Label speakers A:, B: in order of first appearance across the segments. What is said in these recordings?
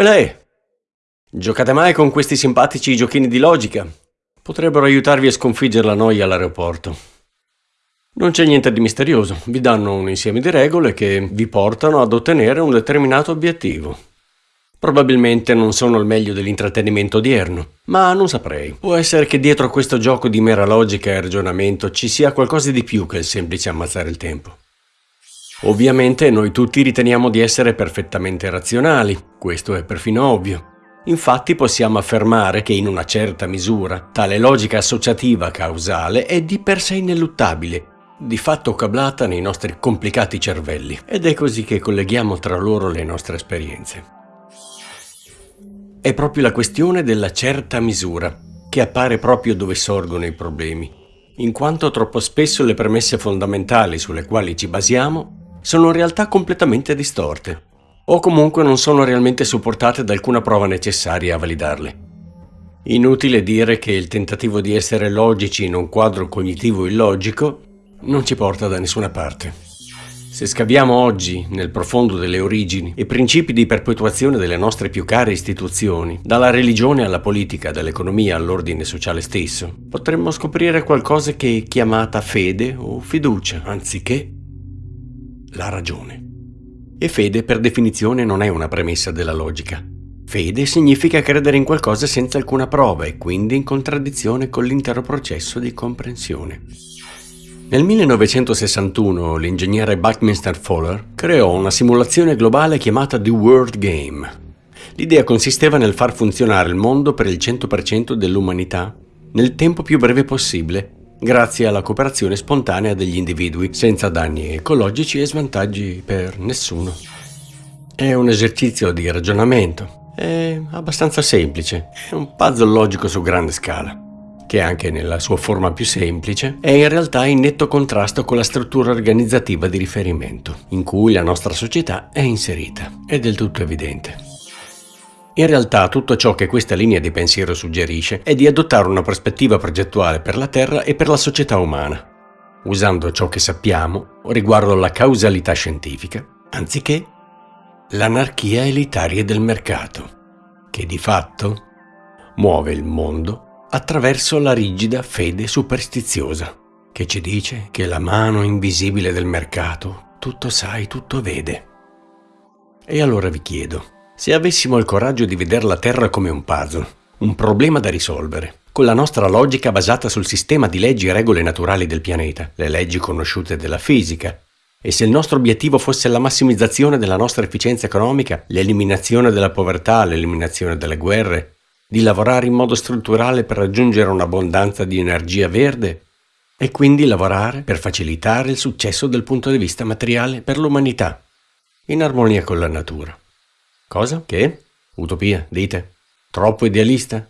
A: Olè! Giocate mai con questi simpatici giochini di logica? Potrebbero aiutarvi a sconfiggere la noia all'aeroporto. Non c'è niente di misterioso, vi danno un insieme di regole che vi portano ad ottenere un determinato obiettivo. Probabilmente non sono il meglio dell'intrattenimento odierno, ma non saprei. Può essere che dietro a questo gioco di mera logica e ragionamento ci sia qualcosa di più che il semplice ammazzare il tempo. Ovviamente noi tutti riteniamo di essere perfettamente razionali, questo è perfino ovvio. Infatti possiamo affermare che in una certa misura tale logica associativa causale è di per sé ineluttabile, di fatto cablata nei nostri complicati cervelli, ed è così che colleghiamo tra loro le nostre esperienze. È proprio la questione della certa misura che appare proprio dove sorgono i problemi, in quanto troppo spesso le premesse fondamentali sulle quali ci basiamo sono realtà completamente distorte, o comunque non sono realmente supportate da alcuna prova necessaria a validarle. Inutile dire che il tentativo di essere logici in un quadro cognitivo illogico non ci porta da nessuna parte. Se scaviamo oggi nel profondo delle origini e principi di perpetuazione delle nostre più care istituzioni, dalla religione alla politica, dall'economia all'ordine sociale stesso, potremmo scoprire qualcosa che è chiamata fede o fiducia, anziché la ragione. E fede per definizione non è una premessa della logica. Fede significa credere in qualcosa senza alcuna prova e quindi in contraddizione con l'intero processo di comprensione. Nel 1961 l'ingegnere Buckminster Fuller creò una simulazione globale chiamata The World Game. L'idea consisteva nel far funzionare il mondo per il 100% dell'umanità nel tempo più breve possibile, grazie alla cooperazione spontanea degli individui, senza danni ecologici e svantaggi per nessuno. È un esercizio di ragionamento, è abbastanza semplice, è un puzzle logico su grande scala che anche nella sua forma più semplice, è in realtà in netto contrasto con la struttura organizzativa di riferimento, in cui la nostra società è inserita. È del tutto evidente. In realtà tutto ciò che questa linea di pensiero suggerisce è di adottare una prospettiva progettuale per la Terra e per la società umana, usando ciò che sappiamo riguardo alla causalità scientifica, anziché l'anarchia elitaria del mercato, che di fatto muove il mondo attraverso la rigida fede superstiziosa, che ci dice che la mano invisibile del mercato tutto sai, tutto vede. E allora vi chiedo, se avessimo il coraggio di vedere la Terra come un puzzle, un problema da risolvere, con la nostra logica basata sul sistema di leggi e regole naturali del pianeta, le leggi conosciute della fisica, e se il nostro obiettivo fosse la massimizzazione della nostra efficienza economica, l'eliminazione della povertà, l'eliminazione delle guerre, di lavorare in modo strutturale per raggiungere un'abbondanza di energia verde e quindi lavorare per facilitare il successo dal punto di vista materiale per l'umanità, in armonia con la natura. Cosa? Che? Utopia, dite? Troppo idealista?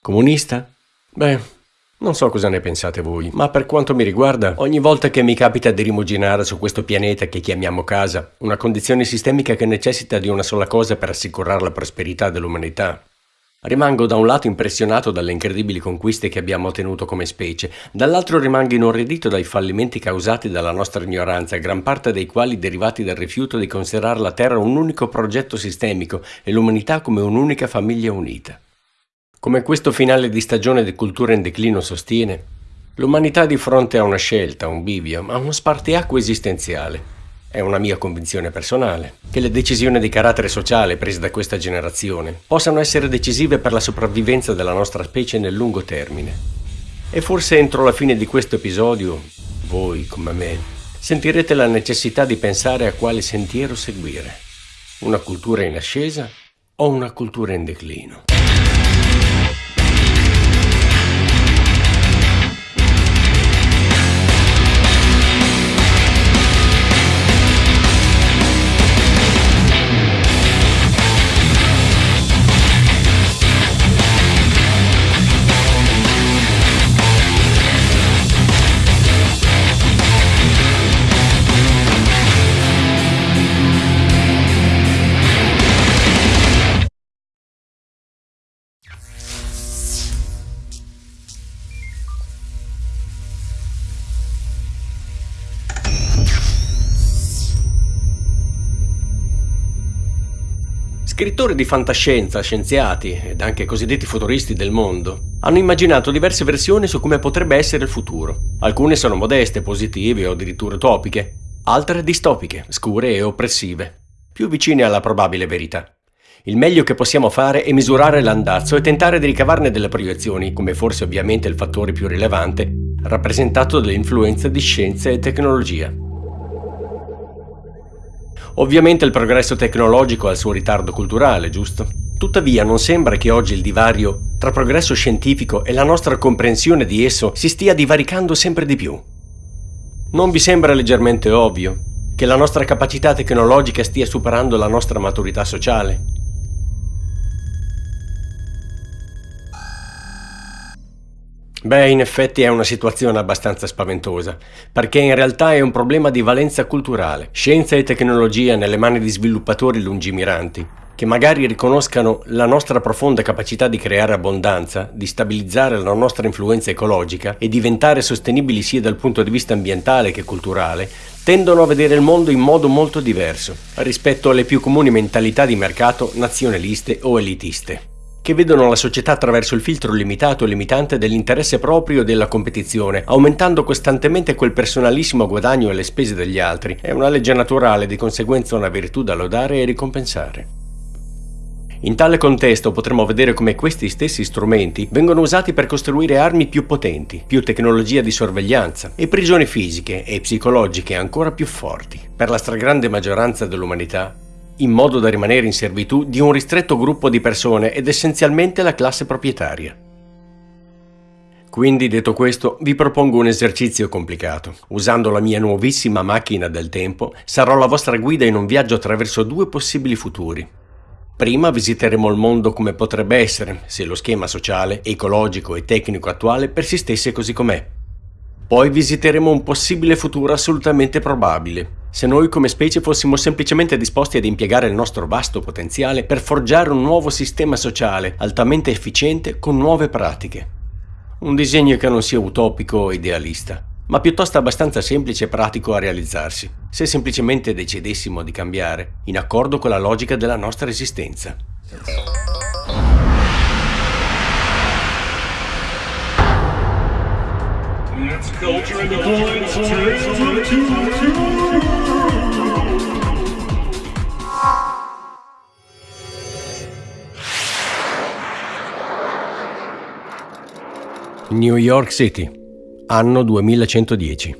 A: Comunista? Beh, non so cosa ne pensate voi, ma per quanto mi riguarda, ogni volta che mi capita di rimuginare su questo pianeta che chiamiamo casa, una condizione sistemica che necessita di una sola cosa per assicurare la prosperità dell'umanità, Rimango da un lato impressionato dalle incredibili conquiste che abbiamo ottenuto come specie, dall'altro rimango inorridito dai fallimenti causati dalla nostra ignoranza, gran parte dei quali derivati dal rifiuto di considerare la Terra un unico progetto sistemico e l'umanità come un'unica famiglia unita. Come questo finale di stagione di cultura in declino sostiene, l'umanità di fronte a una scelta, un bivio, a uno spartiacque esistenziale è una mia convinzione personale, che le decisioni di carattere sociale prese da questa generazione possano essere decisive per la sopravvivenza della nostra specie nel lungo termine. E forse entro la fine di questo episodio, voi come me, sentirete la necessità di pensare a quale sentiero seguire. Una cultura in ascesa o una cultura in declino. Scrittori di fantascienza, scienziati ed anche cosiddetti futuristi del mondo hanno immaginato diverse versioni su come potrebbe essere il futuro. Alcune sono modeste, positive o addirittura utopiche, altre distopiche, scure e oppressive, più vicine alla probabile verità. Il meglio che possiamo fare è misurare l'andazzo e tentare di ricavarne delle proiezioni, come forse ovviamente il fattore più rilevante, rappresentato dall'influenza di scienza e tecnologia. Ovviamente il progresso tecnologico ha il suo ritardo culturale, giusto? Tuttavia non sembra che oggi il divario tra progresso scientifico e la nostra comprensione di esso si stia divaricando sempre di più. Non vi sembra leggermente ovvio che la nostra capacità tecnologica stia superando la nostra maturità sociale? Beh, in effetti è una situazione abbastanza spaventosa, perché in realtà è un problema di valenza culturale, scienza e tecnologia nelle mani di sviluppatori lungimiranti, che magari riconoscano la nostra profonda capacità di creare abbondanza, di stabilizzare la nostra influenza ecologica e diventare sostenibili sia dal punto di vista ambientale che culturale, tendono a vedere il mondo in modo molto diverso rispetto alle più comuni mentalità di mercato nazionaliste o elitiste che vedono la società attraverso il filtro limitato e limitante dell'interesse proprio e della competizione, aumentando costantemente quel personalissimo guadagno alle spese degli altri. È una legge naturale, di conseguenza una virtù da lodare e ricompensare. In tale contesto potremo vedere come questi stessi strumenti vengono usati per costruire armi più potenti, più tecnologia di sorveglianza e prigioni fisiche e psicologiche ancora più forti. Per la stragrande maggioranza dell'umanità in modo da rimanere in servitù di un ristretto gruppo di persone ed essenzialmente la classe proprietaria. Quindi, detto questo, vi propongo un esercizio complicato. Usando la mia nuovissima macchina del tempo, sarò la vostra guida in un viaggio attraverso due possibili futuri. Prima visiteremo il mondo come potrebbe essere, se lo schema sociale, ecologico e tecnico attuale persistesse così com'è. Poi visiteremo un possibile futuro assolutamente probabile, se noi come specie fossimo semplicemente disposti ad impiegare il nostro vasto potenziale per forgiare un nuovo sistema sociale altamente efficiente con nuove pratiche. Un disegno che non sia utopico o idealista, ma piuttosto abbastanza semplice e pratico a realizzarsi, se semplicemente decidessimo di cambiare, in accordo con la logica della nostra esistenza. Culture in the New York City, anno 2110.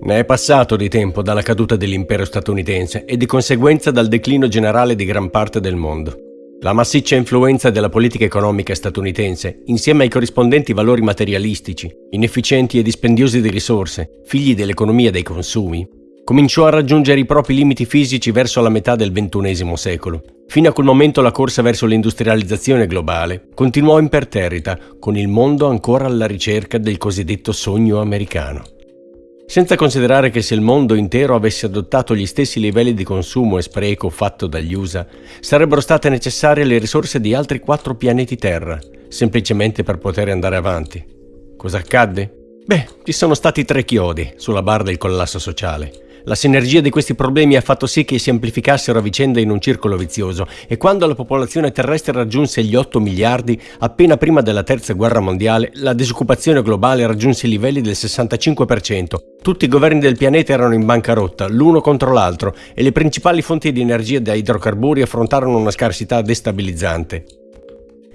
A: Ne è passato di tempo dalla caduta dell'impero statunitense e di conseguenza dal declino generale di gran parte del mondo. La massiccia influenza della politica economica statunitense, insieme ai corrispondenti valori materialistici, inefficienti e dispendiosi di risorse, figli dell'economia dei consumi, cominciò a raggiungere i propri limiti fisici verso la metà del XXI secolo. Fino a quel momento la corsa verso l'industrializzazione globale continuò imperterrita, con il mondo ancora alla ricerca del cosiddetto sogno americano. Senza considerare che se il mondo intero avesse adottato gli stessi livelli di consumo e spreco fatto dagli USA, sarebbero state necessarie le risorse di altri quattro pianeti Terra, semplicemente per poter andare avanti. Cosa accadde? Beh, ci sono stati tre chiodi sulla barra del collasso sociale. La sinergia di questi problemi ha fatto sì che si amplificassero a vicenda in un circolo vizioso e quando la popolazione terrestre raggiunse gli 8 miliardi, appena prima della terza guerra mondiale, la disoccupazione globale raggiunse i livelli del 65%. Tutti i governi del pianeta erano in bancarotta, l'uno contro l'altro, e le principali fonti di energia da idrocarburi affrontarono una scarsità destabilizzante.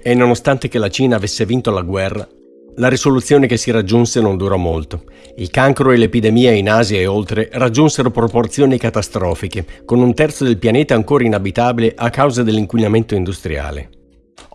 A: E nonostante che la Cina avesse vinto la guerra, la risoluzione che si raggiunse non durò molto. Il cancro e l'epidemia in Asia e oltre raggiunsero proporzioni catastrofiche, con un terzo del pianeta ancora inabitabile a causa dell'inquinamento industriale.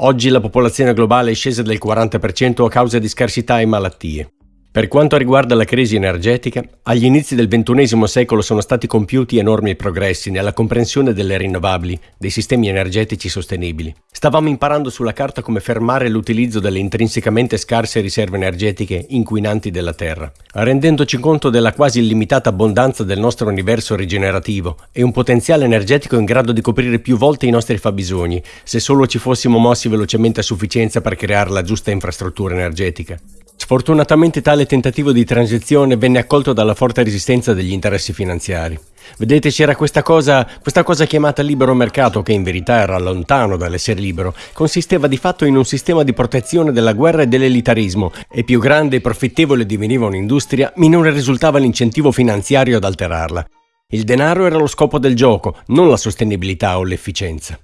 A: Oggi la popolazione globale è scesa del 40% a causa di scarsità e malattie. Per quanto riguarda la crisi energetica, agli inizi del XXI secolo sono stati compiuti enormi progressi nella comprensione delle rinnovabili, dei sistemi energetici sostenibili. Stavamo imparando sulla carta come fermare l'utilizzo delle intrinsecamente scarse riserve energetiche inquinanti della Terra, rendendoci conto della quasi illimitata abbondanza del nostro universo rigenerativo e un potenziale energetico in grado di coprire più volte i nostri fabbisogni, se solo ci fossimo mossi velocemente a sufficienza per creare la giusta infrastruttura energetica. Sfortunatamente tale tentativo di transizione venne accolto dalla forte resistenza degli interessi finanziari. Vedete, c'era questa cosa, questa cosa chiamata libero mercato, che in verità era lontano dall'essere libero. Consisteva di fatto in un sistema di protezione della guerra e dell'elitarismo, e più grande e profittevole diveniva un'industria, minore risultava l'incentivo finanziario ad alterarla. Il denaro era lo scopo del gioco, non la sostenibilità o l'efficienza.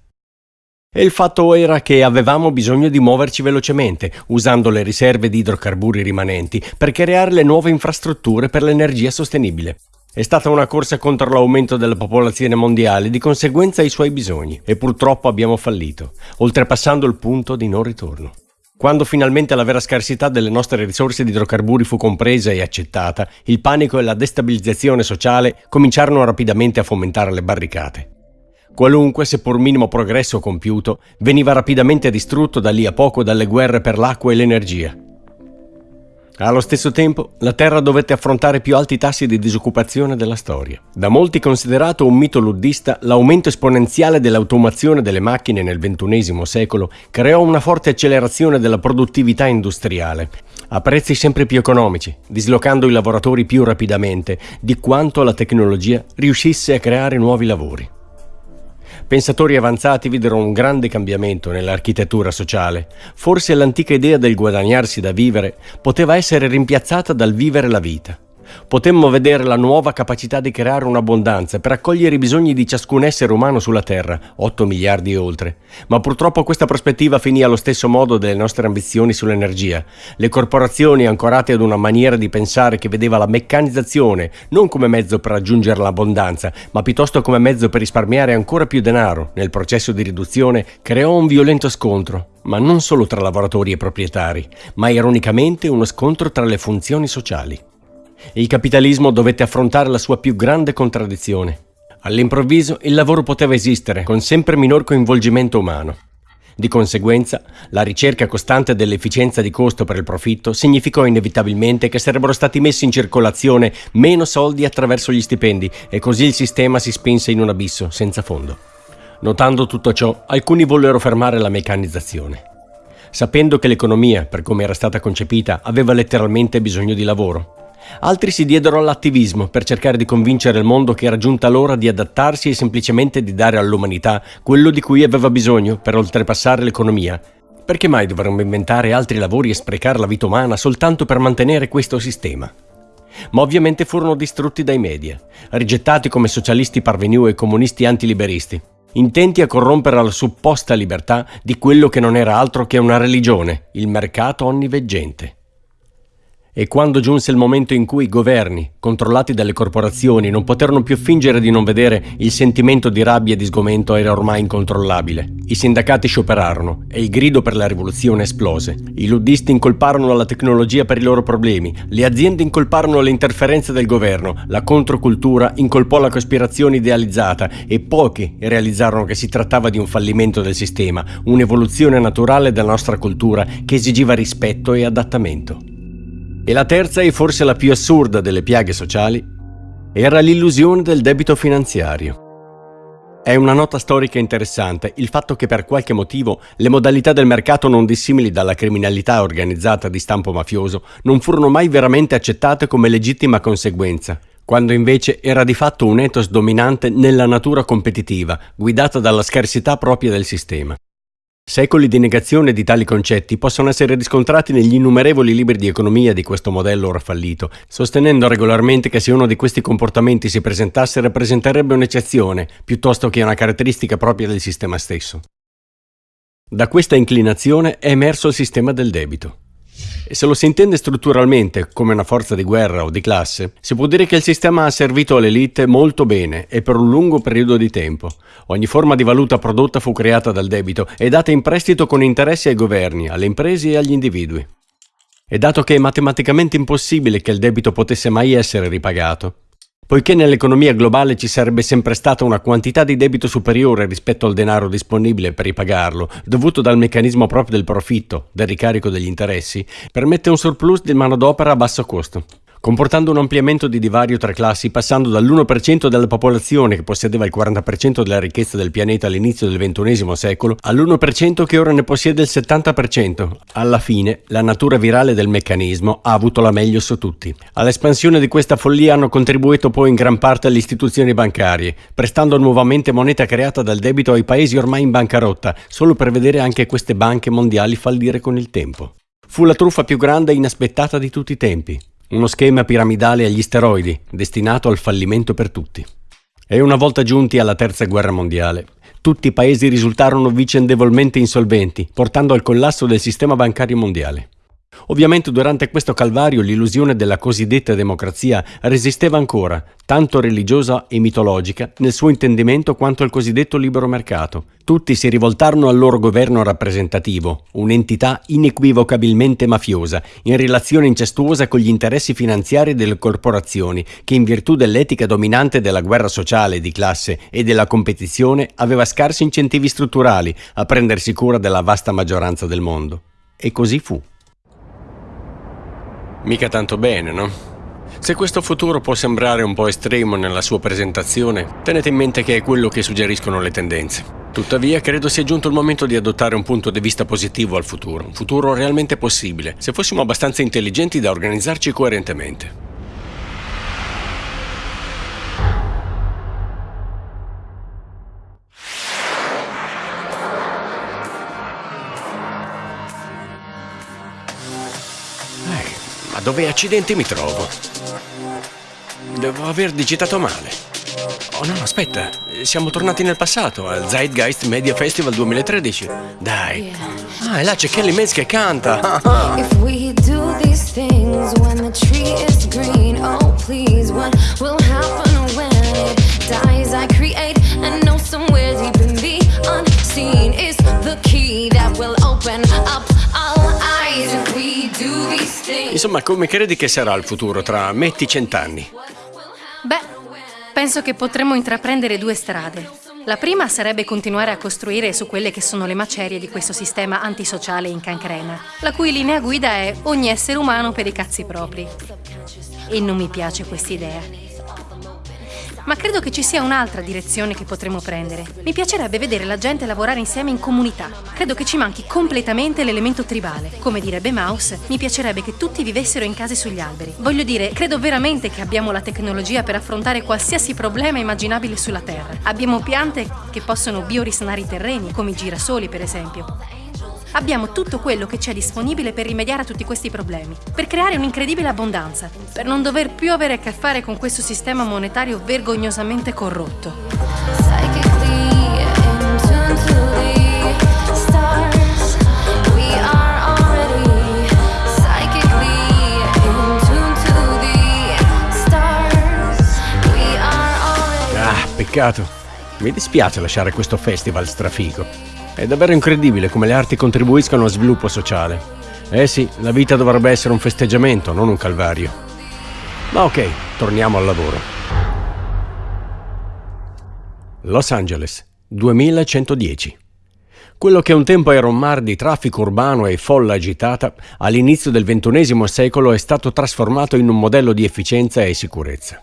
A: E il fatto era che avevamo bisogno di muoverci velocemente, usando le riserve di idrocarburi rimanenti, per creare le nuove infrastrutture per l'energia sostenibile. È stata una corsa contro l'aumento della popolazione mondiale, di conseguenza ai suoi bisogni, e purtroppo abbiamo fallito, oltrepassando il punto di non ritorno. Quando finalmente la vera scarsità delle nostre risorse di idrocarburi fu compresa e accettata, il panico e la destabilizzazione sociale cominciarono rapidamente a fomentare le barricate. Qualunque, seppur minimo progresso compiuto, veniva rapidamente distrutto da lì a poco dalle guerre per l'acqua e l'energia. Allo stesso tempo, la Terra dovette affrontare i più alti tassi di disoccupazione della storia. Da molti considerato un mito luddista, l'aumento esponenziale dell'automazione delle macchine nel XXI secolo creò una forte accelerazione della produttività industriale, a prezzi sempre più economici, dislocando i lavoratori più rapidamente di quanto la tecnologia riuscisse a creare nuovi lavori. Pensatori avanzati videro un grande cambiamento nell'architettura sociale. Forse l'antica idea del guadagnarsi da vivere poteva essere rimpiazzata dal vivere la vita potemmo vedere la nuova capacità di creare un'abbondanza per accogliere i bisogni di ciascun essere umano sulla Terra, 8 miliardi e oltre. Ma purtroppo questa prospettiva finì allo stesso modo delle nostre ambizioni sull'energia. Le corporazioni, ancorate ad una maniera di pensare che vedeva la meccanizzazione non come mezzo per raggiungere l'abbondanza, ma piuttosto come mezzo per risparmiare ancora più denaro nel processo di riduzione, creò un violento scontro ma non solo tra lavoratori e proprietari, ma ironicamente uno scontro tra le funzioni sociali il capitalismo dovette affrontare la sua più grande contraddizione. All'improvviso il lavoro poteva esistere con sempre minor coinvolgimento umano. Di conseguenza, la ricerca costante dell'efficienza di costo per il profitto significò inevitabilmente che sarebbero stati messi in circolazione meno soldi attraverso gli stipendi e così il sistema si spinse in un abisso senza fondo. Notando tutto ciò, alcuni vollero fermare la meccanizzazione, sapendo che l'economia, per come era stata concepita, aveva letteralmente bisogno di lavoro. Altri si diedero all'attivismo per cercare di convincere il mondo che era giunta l'ora di adattarsi e semplicemente di dare all'umanità quello di cui aveva bisogno per oltrepassare l'economia. Perché mai dovremmo inventare altri lavori e sprecare la vita umana soltanto per mantenere questo sistema? Ma ovviamente furono distrutti dai media, rigettati come socialisti parvenu e comunisti antiliberisti, intenti a corrompere la supposta libertà di quello che non era altro che una religione, il mercato onniveggente. E quando giunse il momento in cui i governi, controllati dalle corporazioni, non poterono più fingere di non vedere, il sentimento di rabbia e di sgomento era ormai incontrollabile. I sindacati scioperarono e il grido per la rivoluzione esplose. I luddisti incolparono la tecnologia per i loro problemi, le aziende incolparono le interferenze del governo, la controcultura incolpò la cospirazione idealizzata e pochi realizzarono che si trattava di un fallimento del sistema, un'evoluzione naturale della nostra cultura che esigiva rispetto e adattamento. E la terza, e forse la più assurda delle piaghe sociali, era l'illusione del debito finanziario. È una nota storica interessante il fatto che per qualche motivo le modalità del mercato non dissimili dalla criminalità organizzata di stampo mafioso non furono mai veramente accettate come legittima conseguenza, quando invece era di fatto un ethos dominante nella natura competitiva, guidata dalla scarsità propria del sistema. Secoli di negazione di tali concetti possono essere riscontrati negli innumerevoli libri di economia di questo modello ora fallito, sostenendo regolarmente che se uno di questi comportamenti si presentasse rappresenterebbe un'eccezione, piuttosto che una caratteristica propria del sistema stesso. Da questa inclinazione è emerso il sistema del debito. E se lo si intende strutturalmente come una forza di guerra o di classe, si può dire che il sistema ha servito all'elite molto bene e per un lungo periodo di tempo. Ogni forma di valuta prodotta fu creata dal debito e data in prestito con interessi ai governi, alle imprese e agli individui. E dato che è matematicamente impossibile che il debito potesse mai essere ripagato, Poiché nell'economia globale ci sarebbe sempre stata una quantità di debito superiore rispetto al denaro disponibile per ripagarlo, dovuto dal meccanismo proprio del profitto, del ricarico degli interessi, permette un surplus di manodopera a basso costo. Comportando un ampliamento di divario tra classi passando dall'1% della popolazione che possedeva il 40% della ricchezza del pianeta all'inizio del XXI secolo all'1% che ora ne possiede il 70%. Alla fine, la natura virale del meccanismo ha avuto la meglio su tutti. All'espansione di questa follia hanno contribuito poi in gran parte le istituzioni bancarie, prestando nuovamente moneta creata dal debito ai paesi ormai in bancarotta, solo per vedere anche queste banche mondiali fallire con il tempo. Fu la truffa più grande e inaspettata di tutti i tempi. Uno schema piramidale agli steroidi, destinato al fallimento per tutti. E una volta giunti alla terza guerra mondiale, tutti i paesi risultarono vicendevolmente insolventi, portando al collasso del sistema bancario mondiale. Ovviamente durante questo calvario l'illusione della cosiddetta democrazia resisteva ancora, tanto religiosa e mitologica nel suo intendimento quanto al cosiddetto libero mercato. Tutti si rivoltarono al loro governo rappresentativo, un'entità inequivocabilmente mafiosa, in relazione incestuosa con gli interessi finanziari delle corporazioni, che in virtù dell'etica dominante della guerra sociale di classe e della competizione aveva scarsi incentivi strutturali a prendersi cura della vasta maggioranza del mondo. E così fu. Mica tanto bene, no? Se questo futuro può sembrare un po' estremo nella sua presentazione, tenete in mente che è quello che suggeriscono le tendenze. Tuttavia, credo sia giunto il momento di adottare un punto di vista positivo al futuro, un futuro realmente possibile, se fossimo abbastanza intelligenti da organizzarci coerentemente. Dove accidenti mi trovo? Devo aver digitato male. Oh no, aspetta, siamo tornati nel passato, al Zeitgeist Media Festival 2013. Dai. Ah, e là c'è Kelly Mays che canta. If we do these things when the tree is green, oh please, what will Insomma, come credi che sarà il futuro tra metti cent'anni?
B: Beh, penso che potremmo intraprendere due strade. La prima sarebbe continuare a costruire su quelle che sono le macerie di questo sistema antisociale in cancrena, la cui linea guida è ogni essere umano per i cazzi propri. E non mi piace quest'idea. Ma credo che ci sia un'altra direzione che potremmo prendere. Mi piacerebbe vedere la gente lavorare insieme in comunità. Credo che ci manchi completamente l'elemento tribale. Come direbbe Maus, mi piacerebbe che tutti vivessero in case sugli alberi. Voglio dire, credo veramente che abbiamo la tecnologia per affrontare qualsiasi problema immaginabile sulla Terra. Abbiamo piante che possono biorisanare i terreni, come i girasoli per esempio. Abbiamo tutto quello che c'è disponibile per rimediare a tutti questi problemi, per creare un'incredibile abbondanza, per non dover più avere a che fare con questo sistema monetario vergognosamente corrotto.
A: Ah, peccato. Mi dispiace lasciare questo festival strafico. È davvero incredibile come le arti contribuiscano allo sviluppo sociale. Eh sì, la vita dovrebbe essere un festeggiamento, non un calvario. Ma ok, torniamo al lavoro. Los Angeles, 2110. Quello che un tempo era un mar di traffico urbano e folla agitata, all'inizio del XXI secolo è stato trasformato in un modello di efficienza e sicurezza.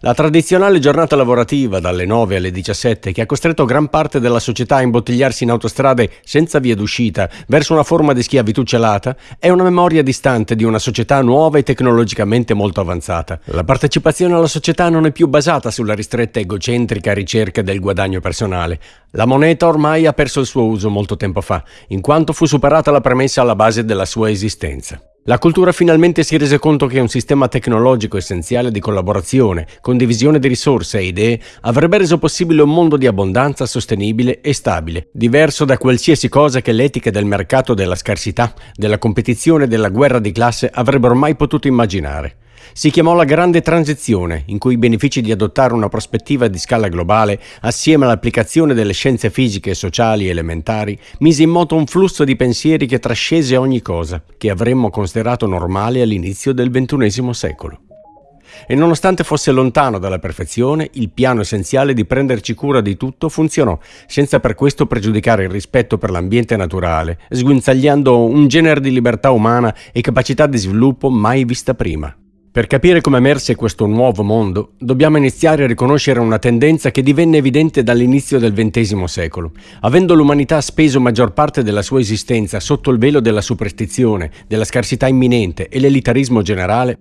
A: La tradizionale giornata lavorativa dalle 9 alle 17 che ha costretto gran parte della società a imbottigliarsi in autostrade senza via d'uscita verso una forma di schiavitù celata è una memoria distante di una società nuova e tecnologicamente molto avanzata. La partecipazione alla società non è più basata sulla ristretta egocentrica ricerca del guadagno personale. La moneta ormai ha perso il suo uso molto tempo fa, in quanto fu superata la premessa alla base della sua esistenza. La cultura finalmente si rese conto che un sistema tecnologico essenziale di collaborazione, condivisione di risorse e idee avrebbe reso possibile un mondo di abbondanza sostenibile e stabile, diverso da qualsiasi cosa che l'etica del mercato della scarsità, della competizione e della guerra di classe avrebbero mai potuto immaginare. Si chiamò la Grande Transizione, in cui i benefici di adottare una prospettiva di scala globale, assieme all'applicazione delle scienze fisiche e sociali elementari, mise in moto un flusso di pensieri che trascese ogni cosa, che avremmo considerato normale all'inizio del XXI secolo. E nonostante fosse lontano dalla perfezione, il piano essenziale di prenderci cura di tutto funzionò, senza per questo pregiudicare il rispetto per l'ambiente naturale, sguinzagliando un genere di libertà umana e capacità di sviluppo mai vista prima. Per capire come emerse questo nuovo mondo, dobbiamo iniziare a riconoscere una tendenza che divenne evidente dall'inizio del XX secolo. Avendo l'umanità speso maggior parte della sua esistenza sotto il velo della superstizione, della scarsità imminente e l'elitarismo generale,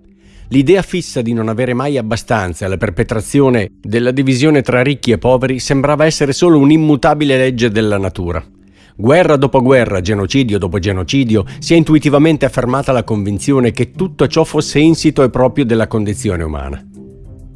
A: l'idea fissa di non avere mai abbastanza alla perpetrazione della divisione tra ricchi e poveri sembrava essere solo un'immutabile legge della natura. Guerra dopo guerra, genocidio dopo genocidio, si è intuitivamente affermata la convinzione che tutto ciò fosse insito e proprio della condizione umana.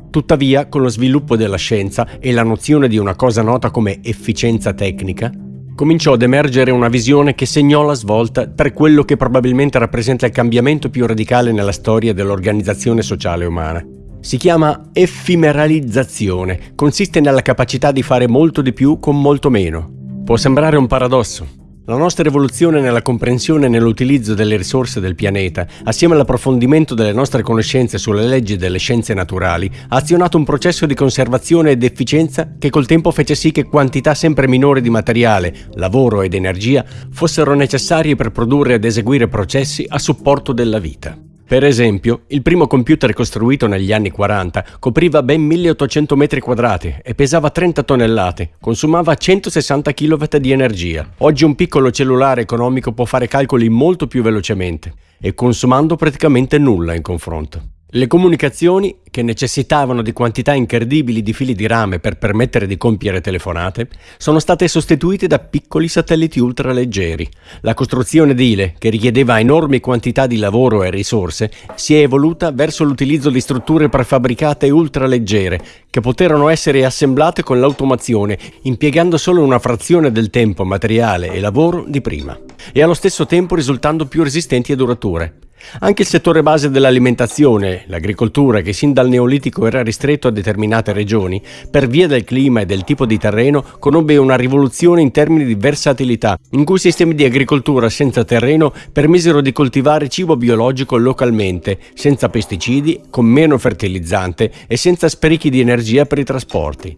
A: Tuttavia, con lo sviluppo della scienza e la nozione di una cosa nota come efficienza tecnica, cominciò ad emergere una visione che segnò la svolta per quello che probabilmente rappresenta il cambiamento più radicale nella storia dell'organizzazione sociale umana. Si chiama effimeralizzazione, consiste nella capacità di fare molto di più con molto meno, Può sembrare un paradosso. La nostra evoluzione nella comprensione e nell'utilizzo delle risorse del pianeta, assieme all'approfondimento delle nostre conoscenze sulle leggi delle scienze naturali, ha azionato un processo di conservazione ed efficienza che col tempo fece sì che quantità sempre minori di materiale, lavoro ed energia fossero necessarie per produrre ed eseguire processi a supporto della vita. Per esempio, il primo computer costruito negli anni 40 copriva ben 1800 metri quadrati e pesava 30 tonnellate, consumava 160 kW di energia. Oggi un piccolo cellulare economico può fare calcoli molto più velocemente e consumando praticamente nulla in confronto. Le comunicazioni, che necessitavano di quantità incredibili di fili di rame per permettere di compiere telefonate, sono state sostituite da piccoli satelliti ultraleggeri. La costruzione edile, che richiedeva enormi quantità di lavoro e risorse, si è evoluta verso l'utilizzo di strutture prefabbricate ultraleggere, che poterono essere assemblate con l'automazione, impiegando solo una frazione del tempo materiale e lavoro di prima, e allo stesso tempo risultando più resistenti e durature. Anche il settore base dell'alimentazione, l'agricoltura che sin dal Neolitico era ristretto a determinate regioni, per via del clima e del tipo di terreno, conobbe una rivoluzione in termini di versatilità, in cui sistemi di agricoltura senza terreno permisero di coltivare cibo biologico localmente, senza pesticidi, con meno fertilizzante e senza sprechi di energia per i trasporti.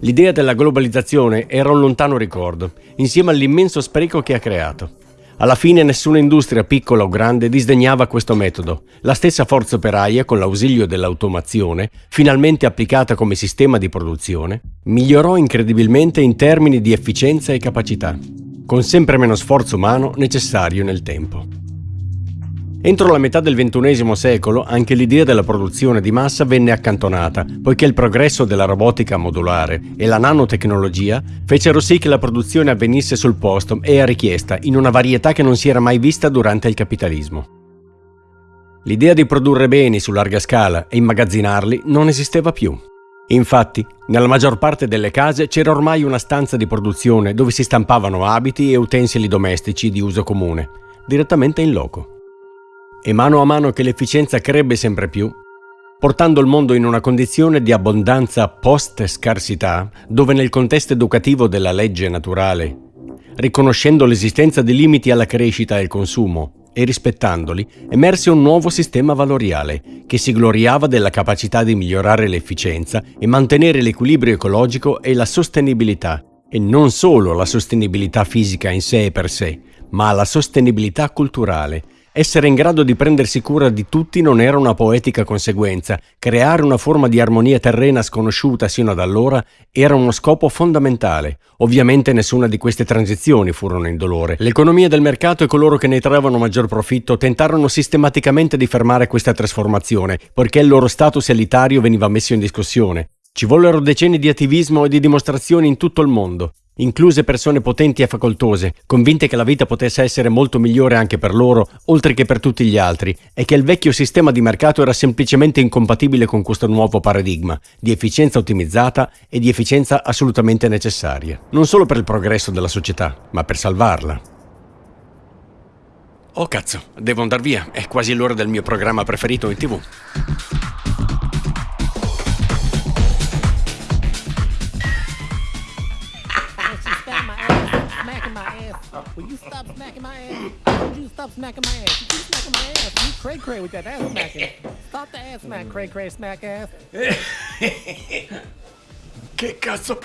A: L'idea della globalizzazione era un lontano ricordo, insieme all'immenso spreco che ha creato. Alla fine nessuna industria piccola o grande disdegnava questo metodo. La stessa forza operaia, con l'ausilio dell'automazione, finalmente applicata come sistema di produzione, migliorò incredibilmente in termini di efficienza e capacità, con sempre meno sforzo umano necessario nel tempo. Entro la metà del XXI secolo anche l'idea della produzione di massa venne accantonata, poiché il progresso della robotica modulare e la nanotecnologia fecero sì che la produzione avvenisse sul posto e a richiesta, in una varietà che non si era mai vista durante il capitalismo. L'idea di produrre beni su larga scala e immagazzinarli non esisteva più. Infatti, nella maggior parte delle case c'era ormai una stanza di produzione dove si stampavano abiti e utensili domestici di uso comune, direttamente in loco e mano a mano che l'efficienza crebbe sempre più, portando il mondo in una condizione di abbondanza post-scarsità, dove nel contesto educativo della legge naturale, riconoscendo l'esistenza di limiti alla crescita e al consumo e rispettandoli, emerse un nuovo sistema valoriale che si gloriava della capacità di migliorare l'efficienza e mantenere l'equilibrio ecologico e la sostenibilità, e non solo la sostenibilità fisica in sé e per sé, ma la sostenibilità culturale, essere in grado di prendersi cura di tutti non era una poetica conseguenza, creare una forma di armonia terrena sconosciuta sino ad allora era uno scopo fondamentale. Ovviamente nessuna di queste transizioni furono indolore. L'economia del mercato e coloro che ne trovano maggior profitto tentarono sistematicamente di fermare questa trasformazione, poiché il loro status elitario veniva messo in discussione. Ci vollero decenni di attivismo e di dimostrazioni in tutto il mondo incluse persone potenti e facoltose, convinte che la vita potesse essere molto migliore anche per loro, oltre che per tutti gli altri, e che il vecchio sistema di mercato era semplicemente incompatibile con questo nuovo paradigma di efficienza ottimizzata e di efficienza assolutamente necessaria, non solo per il progresso della società, ma per salvarla. Oh cazzo, devo andar via, è quasi l'ora del mio programma preferito in tv. Stop smacking my ass? You keep smacking my ass. You cray cray with that ass smacking. Stop the ass smack, cray cray smack ass. che cazzo?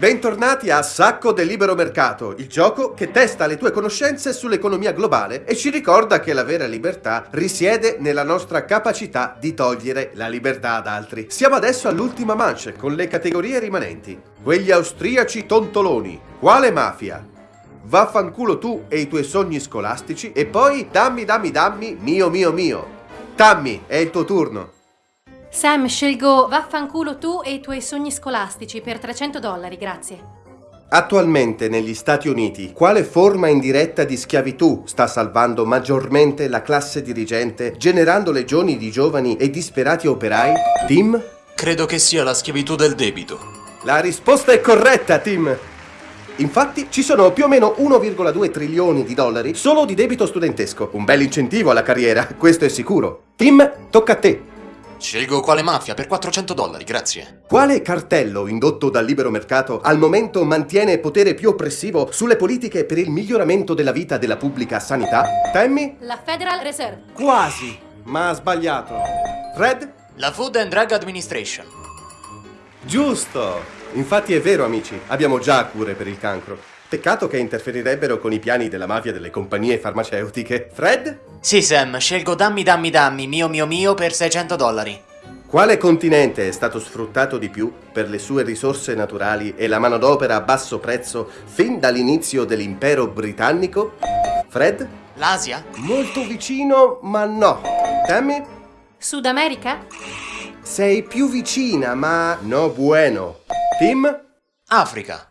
C: Bentornati a Sacco del Libero Mercato, il gioco che testa le tue conoscenze sull'economia globale e ci ricorda che la vera libertà risiede nella nostra capacità di togliere la libertà ad altri. Siamo adesso all'ultima manche con le categorie rimanenti. Quegli austriaci tontoloni. Quale mafia? Vaffanculo tu e i tuoi sogni scolastici e poi dammi dammi dammi mio mio mio. Tammy, è il tuo turno.
B: Sam, scelgo vaffanculo tu e i tuoi sogni scolastici per 300 dollari, grazie.
C: Attualmente negli Stati Uniti, quale forma indiretta di schiavitù sta salvando maggiormente la classe dirigente, generando legioni di giovani e disperati operai? Tim?
D: Credo che sia la schiavitù del debito.
C: La risposta è corretta, Tim! Infatti ci sono più o meno 1,2 trilioni di dollari solo di debito studentesco. Un bel incentivo alla carriera, questo è sicuro. Tim, tocca a te.
D: Scelgo quale mafia per 400 dollari, grazie.
C: Quale cartello indotto dal libero mercato al momento mantiene potere più oppressivo sulle politiche per il miglioramento della vita della pubblica sanità? Tammy?
B: La Federal Reserve.
C: Quasi, ma ha sbagliato. Fred?
D: La Food and Drug Administration.
C: Giusto! Infatti è vero, amici, abbiamo già cure per il cancro. Peccato che interferirebbero con i piani della mafia delle compagnie farmaceutiche. Fred?
E: Sì, Sam, scelgo dammi dammi dammi mio mio mio per 600 dollari.
C: Quale continente è stato sfruttato di più per le sue risorse naturali e la manodopera a basso prezzo fin dall'inizio dell'impero britannico? Fred?
E: L'Asia?
C: Molto vicino, ma no. Tammy?
B: Sud America?
C: Sei più vicina, ma no bueno. Tim?
E: Africa.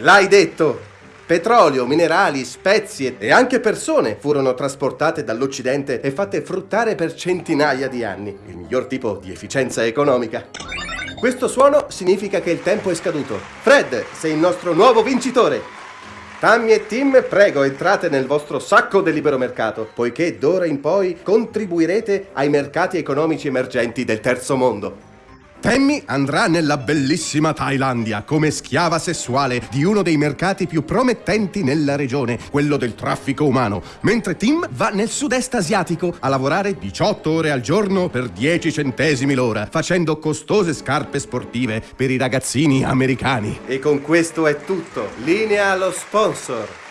C: L'hai detto! Petrolio, minerali, spezie e anche persone furono trasportate dall'Occidente e fatte fruttare per centinaia di anni. Il miglior tipo di efficienza economica. Questo suono significa che il tempo è scaduto. Fred, sei il nostro nuovo vincitore! Tammy e Tim, prego, entrate nel vostro sacco del libero mercato, poiché d'ora in poi contribuirete ai mercati economici emergenti del terzo mondo. Tammy andrà nella bellissima Thailandia come schiava sessuale di uno dei mercati più promettenti nella regione, quello del traffico umano, mentre Tim va nel sud-est asiatico a lavorare 18 ore al giorno per 10 centesimi l'ora, facendo costose scarpe sportive per i ragazzini americani. E con questo è tutto. Linea allo sponsor.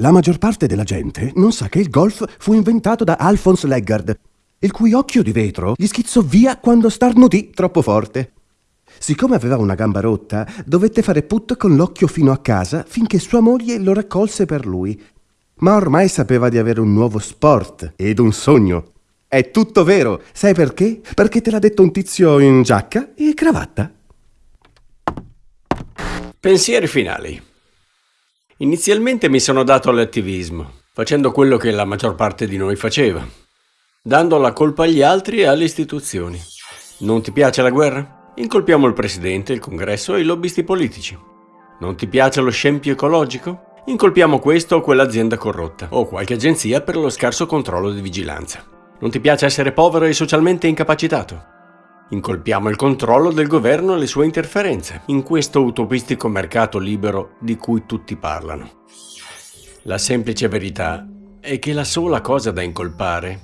C: La maggior parte della gente non sa che il golf fu inventato da Alphonse Leggard, il cui occhio di vetro gli schizzò via quando starnutì troppo forte. Siccome aveva una gamba rotta, dovette fare put con l'occhio fino a casa finché sua moglie lo raccolse per lui. Ma ormai sapeva di avere un nuovo sport ed un sogno. È tutto vero. Sai perché? Perché te l'ha detto un tizio in giacca e cravatta.
A: Pensieri finali. Inizialmente mi sono dato all'attivismo, facendo quello che la maggior parte di noi faceva, dando la colpa agli altri e alle istituzioni. Non ti piace la guerra? Incolpiamo il presidente, il congresso e i lobbisti politici. Non ti piace lo scempio ecologico? Incolpiamo questo o quell'azienda corrotta, o qualche agenzia per lo scarso controllo di vigilanza. Non ti piace essere povero e socialmente incapacitato? Incolpiamo il controllo del governo e le sue interferenze in questo utopistico mercato libero di cui tutti parlano. La semplice verità è che la sola cosa da incolpare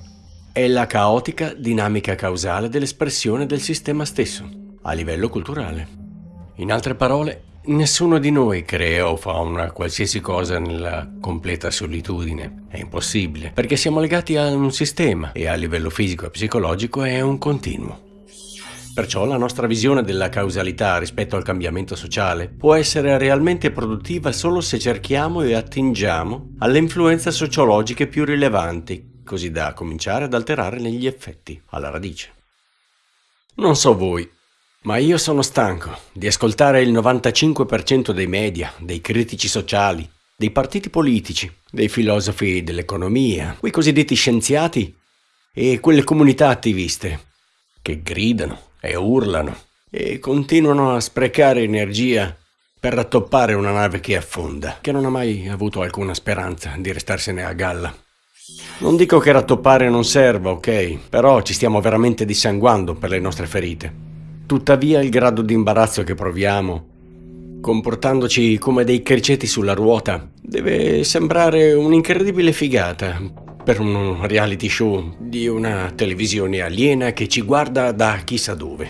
A: è la caotica dinamica causale dell'espressione del sistema stesso, a livello culturale. In altre parole, nessuno di noi crea o fa una qualsiasi cosa nella completa solitudine. È impossibile, perché siamo legati a un sistema e a livello fisico e psicologico è un continuo. Perciò la nostra visione della causalità rispetto al cambiamento sociale può essere realmente produttiva solo se cerchiamo e attingiamo alle influenze sociologiche più rilevanti, così da cominciare ad alterare negli effetti, alla radice. Non so voi, ma io sono stanco di ascoltare il 95% dei media, dei critici sociali, dei partiti politici, dei filosofi dell'economia, quei cosiddetti scienziati e quelle comunità attiviste che gridano, e urlano e continuano a sprecare energia per rattoppare una nave che affonda, che non ha mai avuto alcuna speranza di restarsene a galla. Non dico che rattoppare non serva, ok, però ci stiamo veramente dissanguando per le nostre ferite. Tuttavia il grado di imbarazzo che proviamo, comportandoci come dei criceti sulla ruota, deve sembrare un'incredibile figata, per un reality show di una televisione aliena che ci guarda da chissà dove.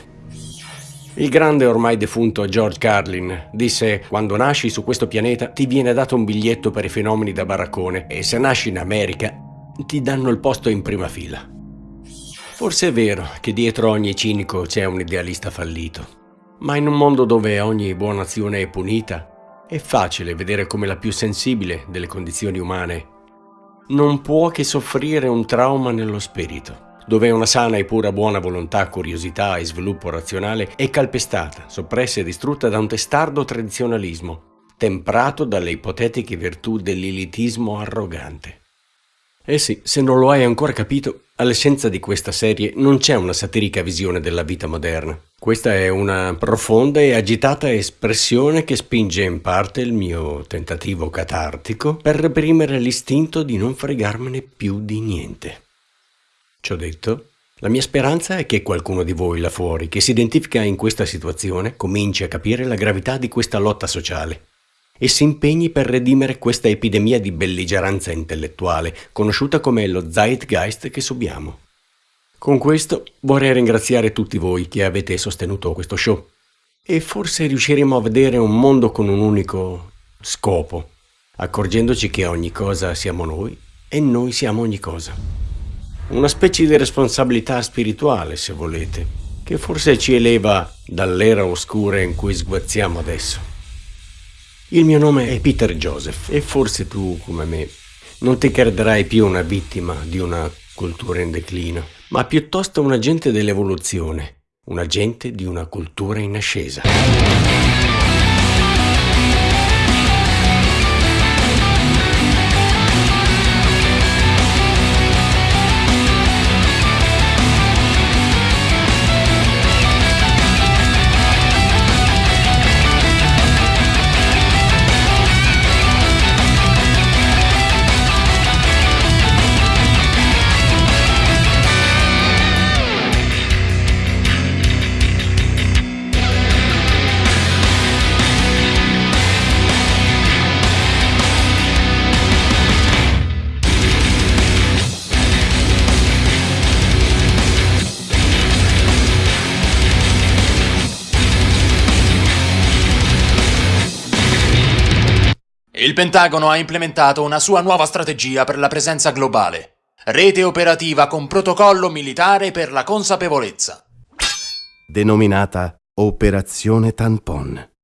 A: Il grande ormai defunto George Carlin disse quando nasci su questo pianeta ti viene dato un biglietto per i fenomeni da baraccone e se nasci in America ti danno il posto in prima fila. Forse è vero che dietro ogni cinico c'è un idealista fallito, ma in un mondo dove ogni buona azione è punita, è facile vedere come la più sensibile delle condizioni umane non può che soffrire un trauma nello spirito dove una sana e pura buona volontà, curiosità e sviluppo razionale è calpestata, soppressa e distrutta da un testardo tradizionalismo, temprato dalle ipotetiche virtù dell'elitismo arrogante. Eh sì, se non lo hai ancora capito, all'essenza di questa serie non c'è una satirica visione della vita moderna. Questa è una profonda e agitata espressione che spinge in parte il mio tentativo catartico per reprimere l'istinto di non fregarmene più di niente. Ciò detto, la mia speranza è che qualcuno di voi là fuori che si identifica in questa situazione cominci a capire la gravità di questa lotta sociale e si impegni per redimere questa epidemia di belligeranza intellettuale, conosciuta come lo zeitgeist che subiamo. Con questo vorrei ringraziare tutti voi che avete sostenuto questo show e forse riusciremo a vedere un mondo con un unico scopo, accorgendoci che ogni cosa siamo noi e noi siamo ogni cosa. Una specie di responsabilità spirituale, se volete, che forse ci eleva dall'era oscura in cui sguazziamo adesso. Il mio nome è Peter Joseph e forse tu, come me, non ti crederai più una vittima di una cultura in declino, ma piuttosto un agente dell'evoluzione, un agente di una cultura in ascesa.
E: Il Pentagono ha implementato una sua nuova strategia per la presenza globale. Rete operativa con protocollo militare per la consapevolezza.
C: Denominata Operazione Tampon.